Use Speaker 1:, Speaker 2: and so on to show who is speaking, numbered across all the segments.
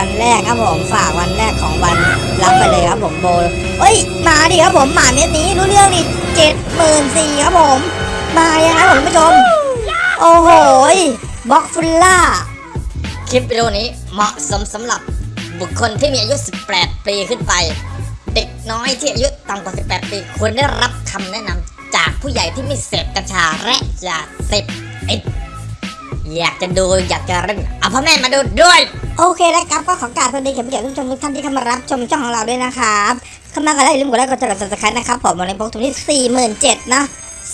Speaker 1: วันแรกครับผมฝากวันแรกของวันรับไปเลยครับผมโบเอ้ย มาดิครับผมหมาเม็ดนี้รู้เรื่องดิเจ็ดหมื่นสี่ครับผม มายังครับผมผู้ชม โอ้โหบ็อกฟุลล่า
Speaker 2: คลิปวิดีโอนี้เหมาะสมสำหรับบุคคลที่มีอายุ 18 ปีขึ้นไป เด็กน้อยที่อายุต่ำกว่า 18 ปีควรได้รับคำแนะนำจากผู้ใหญ่ที่ไม่เสพกัญชาและยาเสพติดอยากจะดูอยากจะเล่นเอาพ่อแม่มาดูด้วย
Speaker 1: โอเคนะครับก็ขอกราบสวัสดีแขกผู้ใหญ่ทุกชมทุกท่านที่เข้ามารับชมช่องของเราด้วยนะครับเข้ามากันแล้วอย่าลืมกดไลค์กดแชร์กด subscribe นะครับผมวันนี้พกทุนที่47,000นะ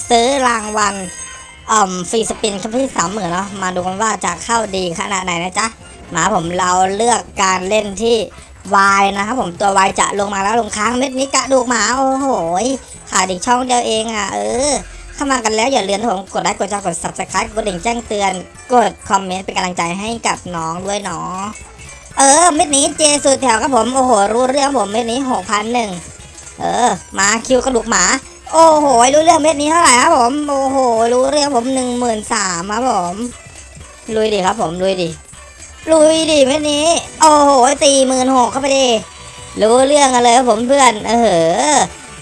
Speaker 1: ซื้อรางวัลอ่อมฟรีสปินครับที่30,000เนาะมาดูกันว่าจะเข้าดีขนาดไหนนะจ๊ะหมาผมเราเลือกการเล่นที่ Y นะครับผมตัว Y จะลงมาแล้วลงค้างเม็ดนี้กระดูกหมาโอ้โหขาดอีกช่องเดียวเองอะเออ เข้ามากันแล้วอย่าลืมนะผมกดไลค์กดแชร์กด subscribe กดดิ่งแจ้งเตือน กดคอมเมนต์เป็นกำลังใจให้กับน้องด้วยเนาะเออเม็ดนี้เจสุดแถวครับผมโอ้โหรู้เรื่องผมเม็ดนี้หกพันหนึ่งเออ มาคิวกระดูกหมา โอ้โหรู้เรื่องเม็ดนี้เท่าไหร่ครับผมโอ้โหรู้เรื่องผมหนึ่งหมื่นสามครับผมลุยดิครับผมลุยดิลุยดิเม็ดนี้ โอ้โหตีหมื่นหกเข้าไปดิรู้เรื่องกันเลยครับผมเพื่อน เออ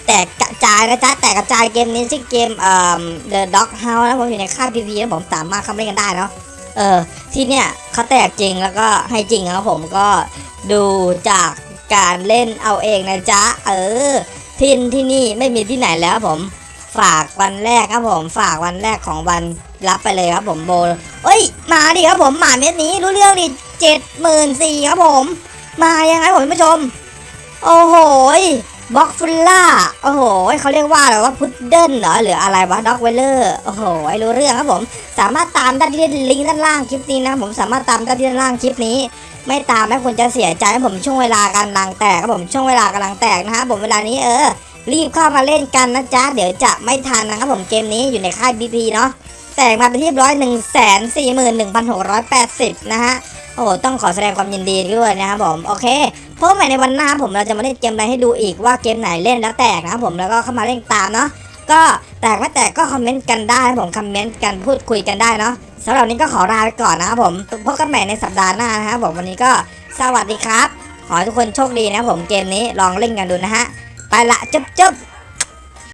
Speaker 1: แตกกระจายนะจ๊ะแตกกระจายเกมนี้ชื่อเกมเอ่อ The Dog House นะผมอยู่ในค่าย PV นะผมสามารถเข้าเล่นกันได้เนาะเออที่เนี่ยเขาแตกจริงแล้วก็ให้จริงครับผมก็ดูจากการเล่นเอาเองนะจ๊ะเออทินที่นี่ไม่มีที่ไหนแล้วผมฝากวันแรกครับผมฝากวันแรกของวันรับไปเลยครับผมโบเอ้ย มาดิครับผมหมาเม็ดนี้รู้เรื่องดิเจ็ดหมื่นสี่ครับผม มายังไงผมผู้ชม โอ้โห บ็อกฟุลล่า โอ้โห เขาเรียกว่าอะไรว่าพุดเดิ้ลเหรอ หรืออะไรวะด็อกเวลเลอร์ โอ้โห รู้เรื่องครับผม สามารถตามได้ที่ลิงก์ด้านล่างคลิปนี้นะ ผมสามารถตามได้ที่ด้านล่างคลิปนี้ ไม่ตามแล้วคุณจะเสียใจผมช่วงเวลากำลังแตกครับผมช่วงเวลากำลังแตกนะฮะผมเวลานี้เออ รีบเข้ามาเล่นกันนะจ๊ะ เดี๋ยวจะไม่ทันนะครับผมเกมนี้อยู่ในค่าย BP เนาะ แตกมาเป็นที่เรียบร้อย1 4 1 6 8 0นะฮะ โอ้โหต้องขอแสดงความยินดีด้วยนะครับผมโอเคพบกันใหม่ในวันหน้าผมเราจะมาเล่นเกมอะไรให้ดูอีกว่าเกมไหนเล่นแล้วแตกนะครับผมแล้วก็เข้ามาเล่นตามเนาะก็แตกไม่แตกก็คอมเมนต์กันได้ผมคอมเมนต์กันพูดคุยกันได้เนาะสำหรับนี้ก็ขอลาไปก่อนนะครับผมพบกันใหม่ในสัปดาห์หน้านะครับผมวันนี้ก็สวัสดีครับ ขอให้ทุกคนโชคดีนะผมเกมนี้ลองเล่นกันดูนะฮะไปละจุ๊บจุ๊บ